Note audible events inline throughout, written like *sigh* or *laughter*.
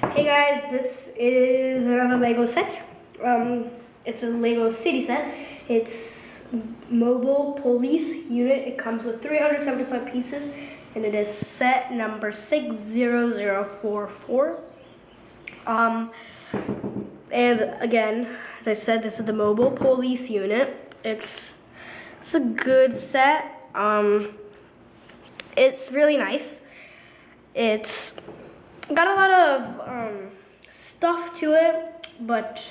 Hey guys, this is another Lego set. Um, it's a Lego city set. It's mobile police unit. It comes with 375 pieces and it is set number 60044. Um, and again, as I said, this is the mobile police unit. It's, it's a good set. Um, it's really nice. It's got a lot of um, stuff to it, but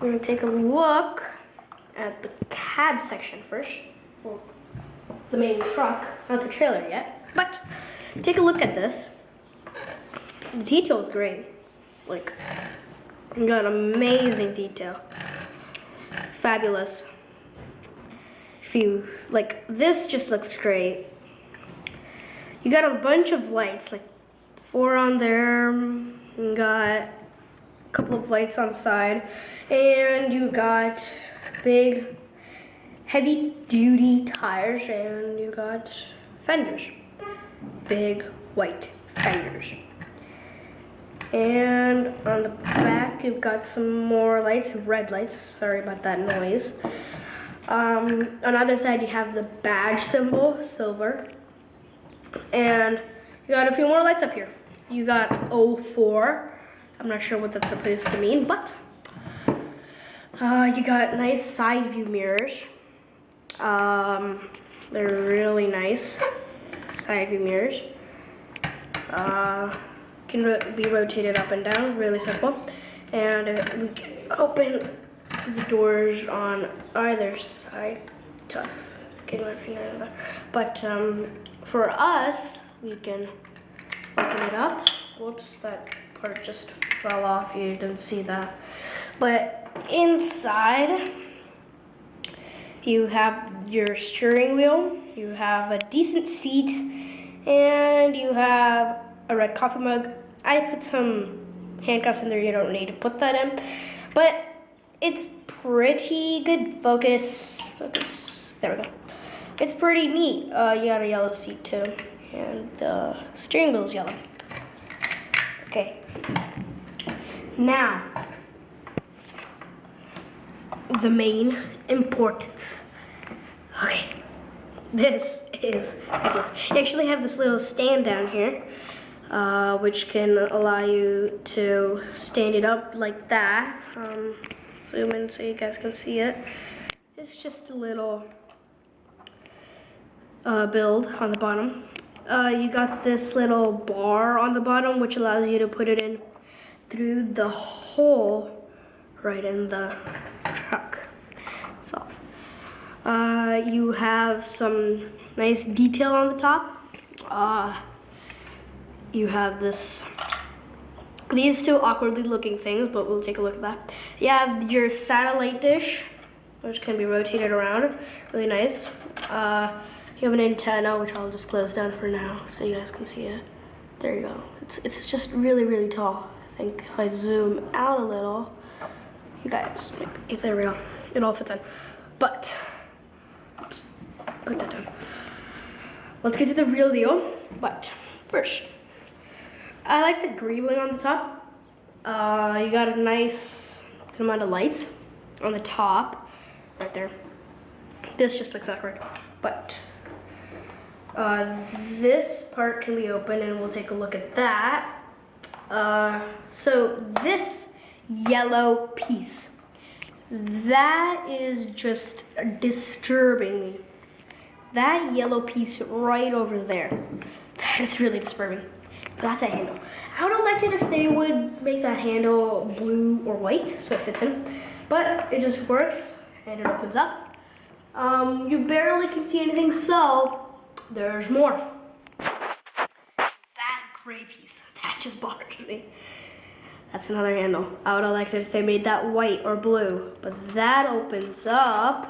we're gonna take a look at the cab section first. Well, the main truck, not the trailer yet, but take a look at this. The detail is great. Like, you got amazing detail. Fabulous. If you, like, this just looks great. You got a bunch of lights, like four on there. Got a couple of lights on the side. And you got big, heavy duty tires. And you got fenders. Big white fenders. And on the back, you've got some more lights, red lights. Sorry about that noise. Um, on the other side, you have the badge symbol, silver. And you got a few more lights up here. You got 04. I'm not sure what that's supposed to mean, but uh, you got nice side view mirrors. Um, they're really nice side view mirrors. Uh, can ro be rotated up and down, really simple. And uh, we can open the doors on either side. Tough. Get my finger in there. But um, for us, we can open it up. Whoops, that part just fell off. You didn't see that. But inside, you have your steering wheel, you have a decent seat, and you have a red coffee mug. I put some handcuffs in there, you don't need to put that in. But it's pretty good. Focus, focus, there we go. It's pretty neat. Uh, you got a yellow seat too, and the steering wheel is yellow. Okay. Now, the main importance. Okay, this is. You actually have this little stand down here, uh, which can allow you to stand it up like that. Um, zoom in so you guys can see it. It's just a little uh, build on the bottom. Uh, you got this little bar on the bottom which allows you to put it in through the hole right in the truck itself. Uh, you have some nice detail on the top. Uh, you have this these two awkwardly looking things, but we'll take a look at that. You have your satellite dish, which can be rotated around, really nice. Uh, you have an antenna, which I'll just close down for now so you guys can see it. There you go. It's, it's just really, really tall. I think if I zoom out a little, you guys, if there we go. It all fits in. But, oops, put that down. Let's get to the real deal. But first, I like the greebling on the top. Uh, you got a nice good amount of lights on the top, right there. This just looks awkward, but uh, this part can be open and we'll take a look at that. Uh, so this yellow piece, that is just disturbing me. That yellow piece right over there, that is really disturbing. That's a handle. I would have liked it if they would make that handle blue or white so it fits in. But it just works and it opens up. Um, you barely can see anything, so there's more. That gray piece, that just bothers me. That's another handle. I would have liked it if they made that white or blue, but that opens up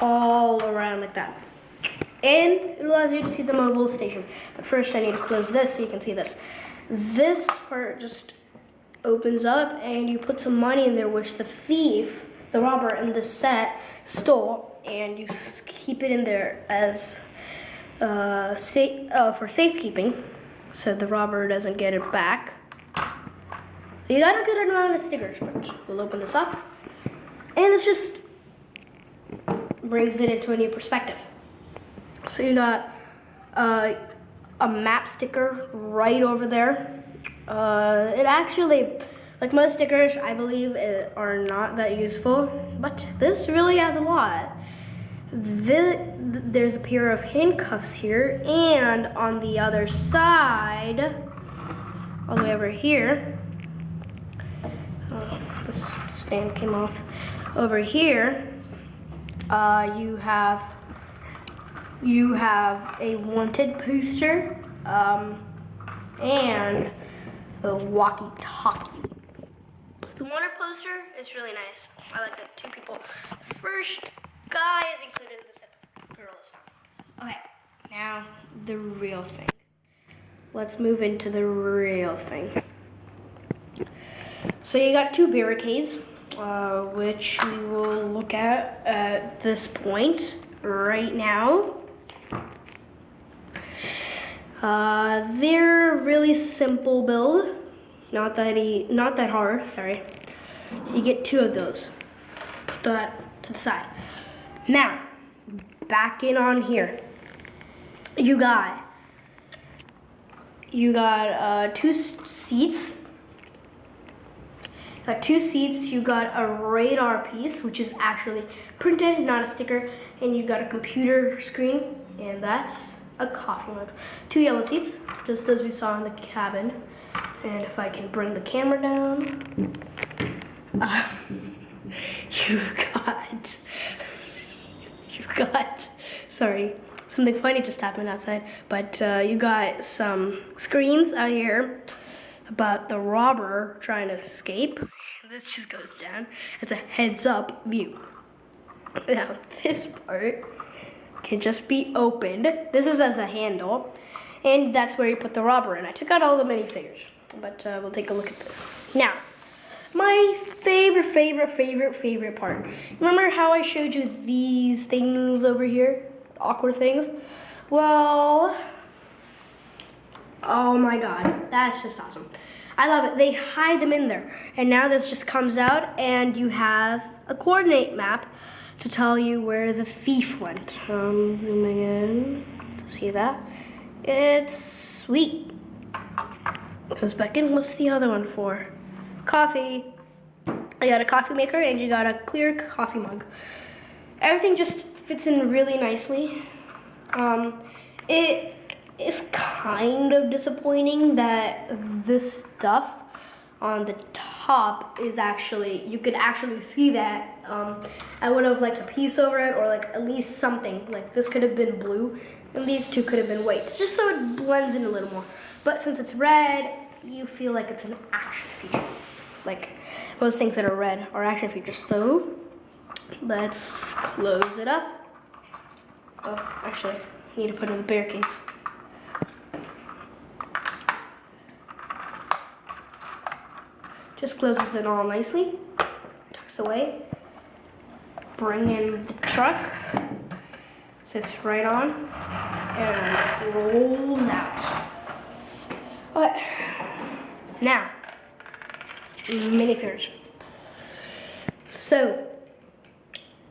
all around like that. And it allows you to see the mobile station. But first I need to close this so you can see this. This part just opens up and you put some money in there which the thief, the robber in the set, stole and you keep it in there as uh, safe, uh, for safekeeping. so the robber doesn't get it back. You got a good amount of stickers, but we'll open this up. And it's just brings it into a new perspective. So you got uh, a map sticker right over there. Uh, it actually, like most stickers, I believe, it, are not that useful, but this really has a lot. The, there's a pair of handcuffs here, and on the other side, all the way over here, oh, this stand came off. Over here, uh, you have you have a wanted poster um, and a walkie-talkie. The wanted poster is really nice. I like the two people. First guy is included in this episode. Girl is not. Okay, now the real thing. Let's move into the real thing. So you got two barricades, uh, which we will look at at this point right now. Uh, they're really simple build, not that e not that hard. Sorry, you get two of those. Put that to the side. Now, back in on here. You got you got uh, two seats. Got two seats. You got a radar piece, which is actually printed, not a sticker, and you got a computer screen, and that's a coffee mug. Two yellow seats, just as we saw in the cabin. And if I can bring the camera down, uh, *laughs* you got, you got, sorry, something funny just happened outside, but uh, you got some screens out here about the robber trying to escape. This just goes down. It's a heads up view. Now, this part can just be opened. This is as a handle, and that's where you put the robber in. I took out all the minifigures, but uh, we'll take a look at this. Now, my favorite, favorite, favorite, favorite part. Remember how I showed you these things over here? Awkward things? Well, oh my god, that's just awesome. I love it. They hide them in there. And now this just comes out and you have a coordinate map to tell you where the thief went. Um, I'm zooming in to see that. It's sweet. Goes back in. What's the other one for? Coffee. I got a coffee maker and you got a clear coffee mug. Everything just fits in really nicely. Um, it is kind of disappointing that this stuff on the top is actually, you could actually see that. Um, I would have liked a piece over it or like at least something. Like this could have been blue and these two could have been white. Just so it blends in a little more. But since it's red, you feel like it's an action feature. Like most things that are red are action features. So let's close it up. Oh, actually, I need to put in the barricades. Just closes it all nicely, tucks away. Bring in the truck, sits right on, and rolls out. But now, minifigures. So,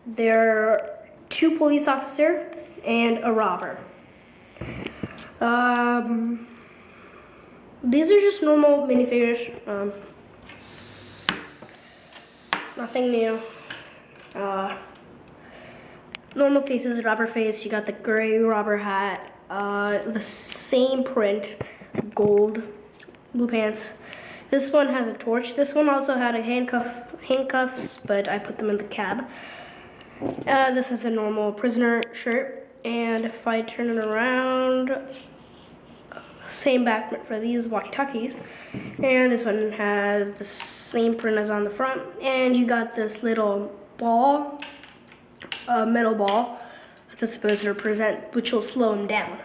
there are two police officer and a robber. Um, these are just normal minifigures. Um, nothing new. Uh, normal faces, robber face. You got the gray robber hat. Uh, the same print, gold, blue pants. This one has a torch. This one also had a handcuff, handcuffs, but I put them in the cab. Uh, this is a normal prisoner shirt. And if I turn it around, same back for these walkie-talkies. And this one has the same print as on the front. And you got this little ball, a metal ball, that's supposed to represent, which will slow him down.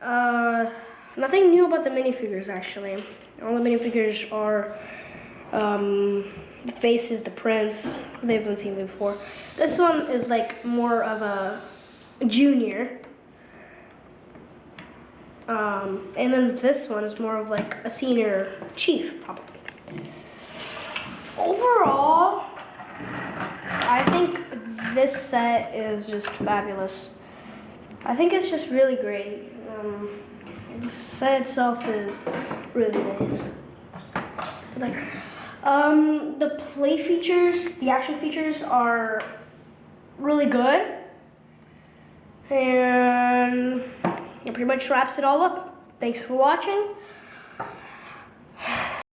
Uh, nothing new about the minifigures, actually. All the minifigures are um, the faces, the prints, they haven't seen before. This one is like more of a junior Um, and then this one is more of like a senior chief, probably. Overall, I think this set is just fabulous. I think it's just really great. Um, the set itself is really nice. Like, um, the play features, the action features are really good. And that pretty much wraps it all up. Thanks for watching.